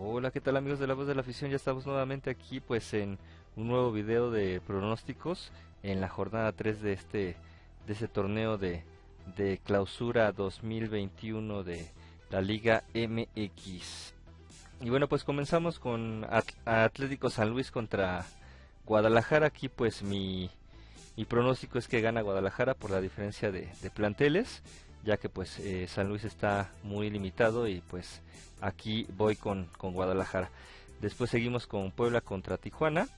Hola, ¿qué tal amigos de la voz de la afición? Ya estamos nuevamente aquí pues en un nuevo video de pronósticos en la jornada 3 de este de ese torneo de, de clausura 2021 de la Liga MX. Y bueno, pues comenzamos con Atlético San Luis contra Guadalajara. Aquí pues mi, mi pronóstico es que gana Guadalajara por la diferencia de, de planteles ya que pues eh, San Luis está muy limitado y pues aquí voy con, con Guadalajara. Después seguimos con Puebla contra Tijuana,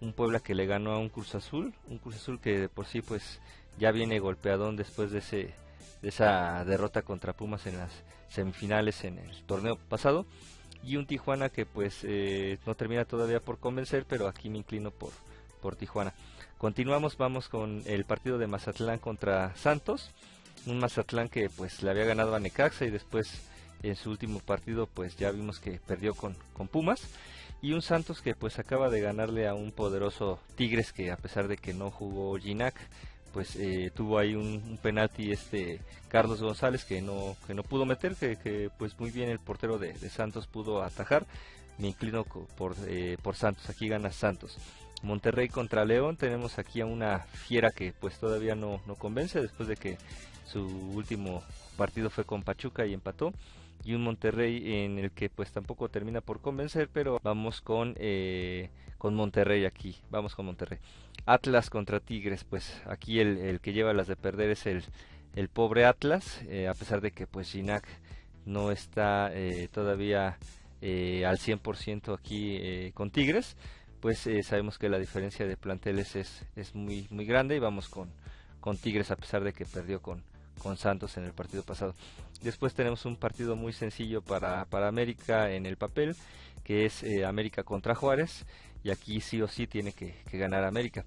un Puebla que le ganó a un Cruz Azul, un Cruz Azul que por sí pues ya viene golpeadón después de ese de esa derrota contra Pumas en las semifinales en el torneo pasado y un Tijuana que pues eh, no termina todavía por convencer pero aquí me inclino por por Tijuana continuamos vamos con el partido de Mazatlán contra Santos un Mazatlán que pues le había ganado a Necaxa y después en su último partido pues ya vimos que perdió con, con Pumas. Y un Santos que pues acaba de ganarle a un poderoso Tigres que a pesar de que no jugó Ginac pues eh, tuvo ahí un, penalti este Carlos González que no que no pudo meter que, pues muy bien el portero de, Santos pudo atajar. Me inclino por, eh, por Santos. Aquí gana Santos Monterrey contra León tenemos aquí a una fiera que pues todavía no, no convence después de que su último partido fue con Pachuca y empató y un Monterrey en el que pues tampoco termina por convencer pero vamos con eh, con Monterrey aquí vamos con Monterrey. Atlas contra Tigres pues aquí el, que lleva las de perder es el, el pobre Atlas eh, a pesar de que pues Ginac no está eh, todavía al 100% aquí con Tigres pues sabemos que la diferencia de planteles es, es muy muy grande y vamos con con Tigres a pesar de que perdió con con Santos en el partido pasado. Después tenemos un partido muy sencillo para, para América en el papel, que es eh, América contra Juárez, y aquí sí o sí tiene que, ganar América.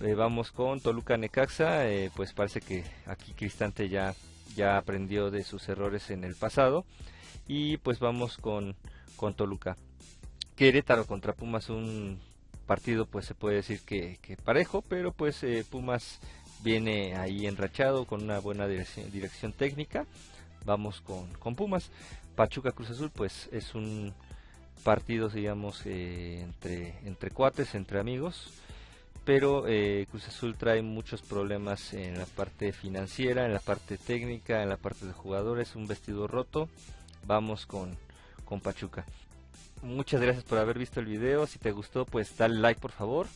Eh, vamos con Toluca Necaxa, eh, pues parece que aquí Cristante ya, ya aprendió de sus errores en el pasado, y pues vamos con, con Toluca. Querétaro contra Pumas, un partido pues se puede decir que, parejo, pero pues Pumas viene ahí enrachado con una buena dirección, técnica. Vamos con, con, Pumas. Pachuca Cruz Azul, pues es un partido, digamos, eh, entre, entre cuates, entre amigos. Pero eh, Cruz Azul trae muchos problemas en la parte financiera, en la parte técnica, en la parte de jugadores. Un vestido roto. Vamos con, con Pachuca. Muchas gracias por haber visto el video. Si te gustó, pues dale like por favor.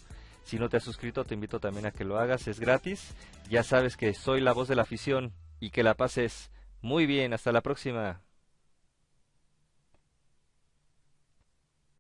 Si no te has suscrito, te invito también a que lo hagas, es gratis. Ya sabes que soy la voz de la afición y que la pases muy bien. Hasta la próxima.